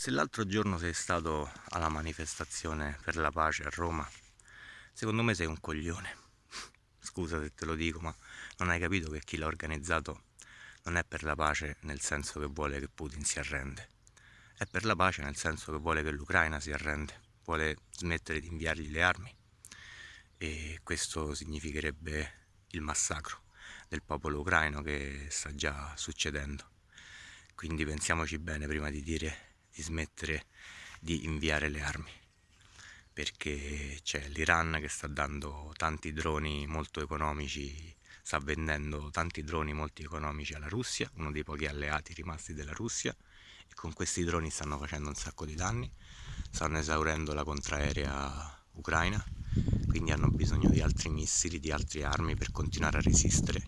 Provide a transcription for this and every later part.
Se l'altro giorno sei stato alla manifestazione per la pace a Roma, secondo me sei un coglione. Scusa se te lo dico, ma non hai capito che chi l'ha organizzato non è per la pace nel senso che vuole che Putin si arrende. È per la pace nel senso che vuole che l'Ucraina si arrende, vuole smettere di inviargli le armi. E questo significherebbe il massacro del popolo ucraino che sta già succedendo. Quindi pensiamoci bene prima di dire di smettere di inviare le armi perché c'è l'Iran che sta dando tanti droni molto economici sta vendendo tanti droni molto economici alla Russia uno dei pochi alleati rimasti della Russia e con questi droni stanno facendo un sacco di danni stanno esaurendo la contraerea ucraina quindi hanno bisogno di altri missili, di altre armi per continuare a resistere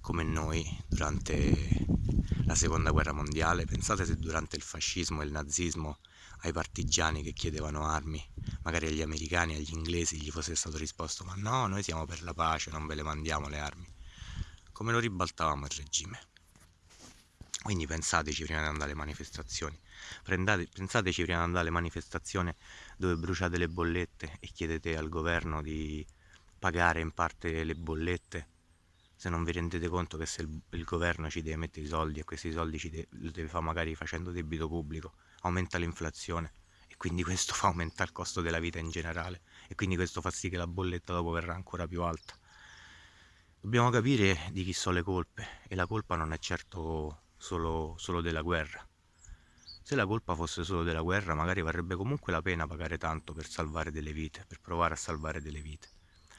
come noi durante la seconda guerra mondiale, pensate se durante il fascismo e il nazismo ai partigiani che chiedevano armi, magari agli americani, agli inglesi gli fosse stato risposto ma no, noi siamo per la pace, non ve le mandiamo le armi. Come lo ribaltavamo il regime? Quindi pensateci prima di andare alle manifestazioni, Prendate, pensateci prima di andare alle manifestazioni dove bruciate le bollette e chiedete al governo di pagare in parte le bollette se non vi rendete conto che se il, il governo ci deve mettere i soldi e questi soldi ci deve, lo deve fare magari facendo debito pubblico, aumenta l'inflazione e quindi questo fa aumentare il costo della vita in generale e quindi questo fa sì che la bolletta dopo verrà ancora più alta. Dobbiamo capire di chi sono le colpe e la colpa non è certo solo, solo della guerra. Se la colpa fosse solo della guerra magari varrebbe comunque la pena pagare tanto per salvare delle vite, per provare a salvare delle vite.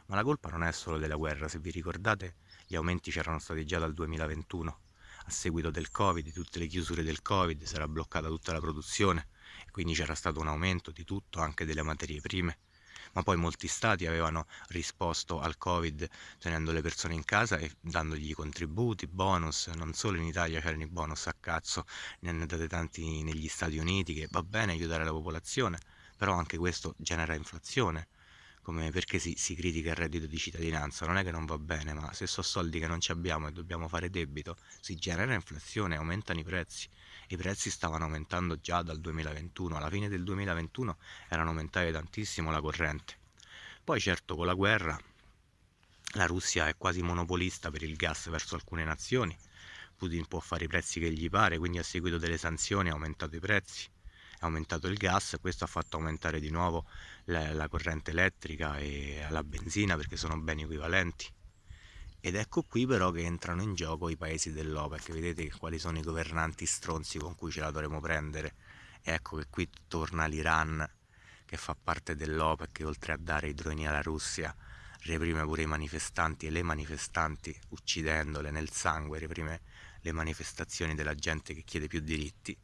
Ma la colpa non è solo della guerra, se vi ricordate gli aumenti c'erano stati già dal 2021 a seguito del covid, di tutte le chiusure del covid, era bloccata tutta la produzione. Quindi c'era stato un aumento di tutto, anche delle materie prime. Ma poi molti stati avevano risposto al covid tenendo le persone in casa e dandogli contributi, bonus, non solo in Italia c'erano i bonus a cazzo, ne hanno date tanti negli Stati Uniti che va bene aiutare la popolazione, però anche questo genera inflazione come perché si, si, critica il reddito di cittadinanza, non è che non va bene, ma se sono soldi che non ci abbiamo e dobbiamo fare debito, si genera inflazione, aumentano i prezzi. I prezzi stavano aumentando già dal 2021, alla fine del 2021 erano aumentate tantissimo la corrente. Poi certo con la guerra la Russia è quasi monopolista per il gas verso alcune nazioni, Putin può fare i prezzi che gli pare, quindi a seguito delle sanzioni ha aumentato i prezzi è aumentato il gas, questo ha fatto aumentare di nuovo la, la corrente elettrica e la benzina perché sono beni equivalenti. Ed ecco qui però che entrano in gioco i paesi dell'OPEC, vedete quali sono i governanti stronzi con cui ce la dovremo prendere. Ecco che qui torna l'Iran che fa parte dell'OPEC e oltre a dare i droni alla Russia reprime pure i manifestanti e le manifestanti uccidendole nel sangue, reprime le manifestazioni della gente che chiede più diritti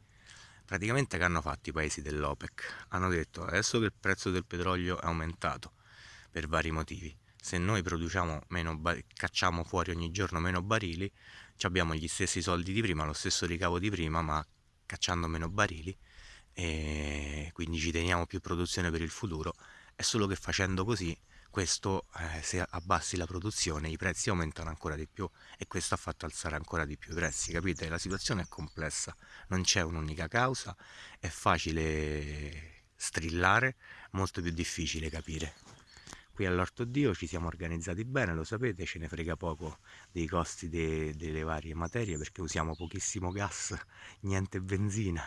praticamente che hanno fatto i paesi dell'OPEC? Hanno detto adesso che il prezzo del petrolio è aumentato per vari motivi, se noi produciamo meno cacciamo fuori ogni giorno meno barili, abbiamo gli stessi soldi di prima, lo stesso ricavo di prima, ma cacciando meno barili e quindi ci teniamo più produzione per il futuro, è solo che facendo così questo eh, se abbassi la produzione i prezzi aumentano ancora di più e questo ha fatto alzare ancora di più i prezzi capite? La situazione è complessa non c'è un'unica causa è facile strillare molto più difficile capire. Qui all'orto dio ci siamo organizzati bene lo sapete ce ne frega poco dei costi de delle varie materie perché usiamo pochissimo gas niente benzina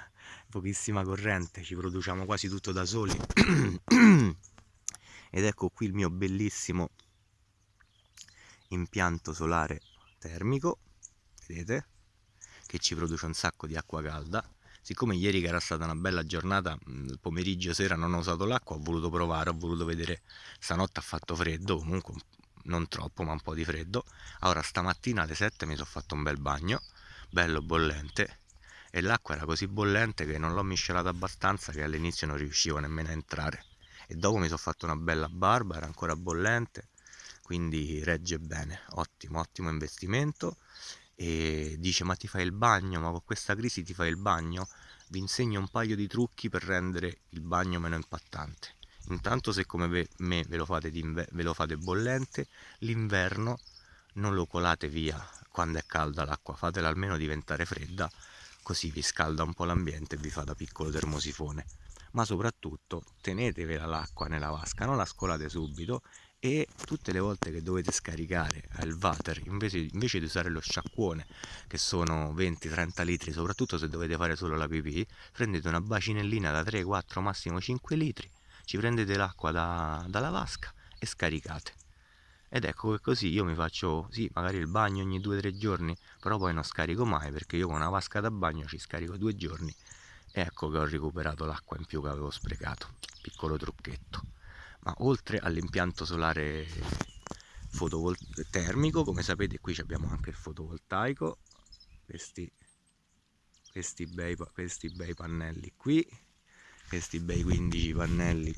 pochissima corrente ci produciamo quasi tutto da soli ed ecco qui il mio bellissimo impianto solare termico vedete? Che ci produce un sacco di acqua calda. Siccome ieri che era stata una bella giornata pomeriggio sera non ho usato l'acqua ho voluto provare ho voluto vedere. Stanotte ha fatto freddo comunque non troppo ma un po' di freddo. Ora stamattina alle 7 mi sono fatto un bel bagno bello bollente. E l'acqua era così bollente che non l'ho miscelata abbastanza che all'inizio non riuscivo nemmeno a entrare e dopo mi sono fatto una bella barba era ancora bollente quindi regge bene. Ottimo ottimo investimento. E dice ma ti fai il bagno? Ma con questa crisi ti fai il bagno? Vi insegno un paio di trucchi per rendere il bagno meno impattante. Intanto se come me ve lo fate, ve lo fate bollente l'inverno non lo colate via quando è calda l'acqua fatela almeno diventare fredda così vi scalda un po' l'ambiente e vi fa da piccolo termosifone ma soprattutto tenetevela l'acqua nella vasca non la scolate subito e tutte le volte che dovete scaricare il water invece, invece di usare lo sciacquone che sono 20-30 litri soprattutto se dovete fare solo la pipì prendete una bacinellina da 3-4 massimo 5 litri ci prendete l'acqua da, dalla vasca e scaricate. Ed ecco che così io mi faccio sì magari il bagno ogni 2-3 giorni però poi non scarico mai perché io con una vasca da bagno ci scarico due giorni ecco che ho recuperato l'acqua in più che avevo sprecato piccolo trucchetto. Ma oltre all'impianto solare termico come sapete qui abbiamo anche il fotovoltaico questi, questi, bei, questi bei pannelli qui questi bei 15 pannelli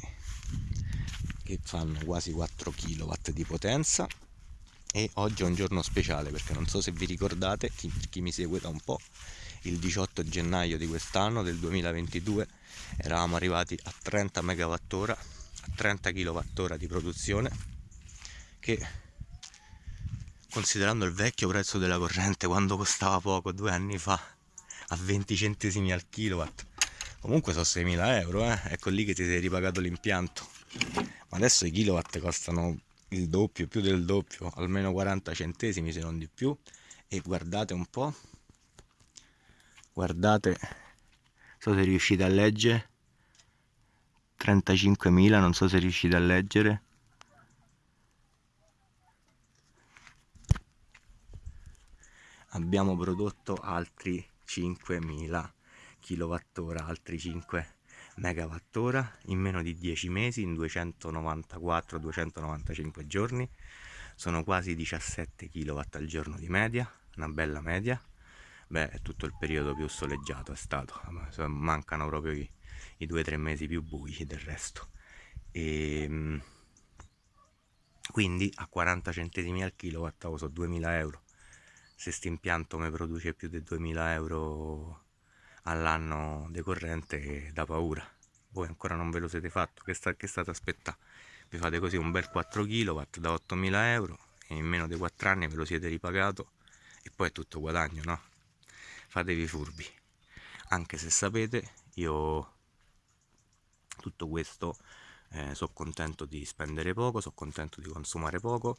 che fanno quasi 4 kW di potenza. E oggi è un giorno speciale perché non so se vi ricordate chi, chi mi segue da un po' il 18 gennaio di quest'anno del 2022 eravamo arrivati a 30 MWh 30 kWh di produzione che considerando il vecchio prezzo della corrente quando costava poco due anni fa a 20 centesimi al kilowatt. Comunque sono 6.000 euro eh? ecco lì che ti sei ripagato l'impianto. Ma adesso i kilowatt costano il doppio più del doppio almeno 40 centesimi se non di più. E guardate un po' guardate so se riuscite a leggere. 35.000 non so se riuscite a leggere. Abbiamo prodotto altri 5.000 kWh altri 5 MWh in meno di 10 mesi in 294-295 giorni. Sono quasi 17 kW al giorno di media una bella media beh è tutto il periodo più soleggiato è stato mancano proprio i i due o tre mesi più bui del resto. E ehm, quindi a 40 centesimi al kilowatt so 2000 euro. Se questo impianto mi produce più di 2000 euro all'anno decorrente da paura. Voi ancora non ve lo siete fatto che, sta, che state aspettando vi fate così un bel 4 kW da 8000 euro e in meno di 4 anni ve lo siete ripagato e poi è tutto guadagno no? Fatevi furbi anche se sapete io tutto questo eh, sono contento di spendere poco, sono contento di consumare poco,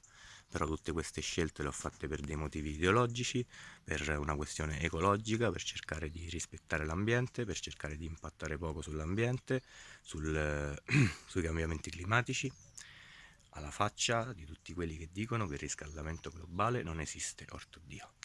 però tutte queste scelte le ho fatte per dei motivi ideologici, per una questione ecologica, per cercare di rispettare l'ambiente, per cercare di impattare poco sull'ambiente, sul, sui cambiamenti climatici, alla faccia di tutti quelli che dicono che il riscaldamento globale non esiste, orto Dio.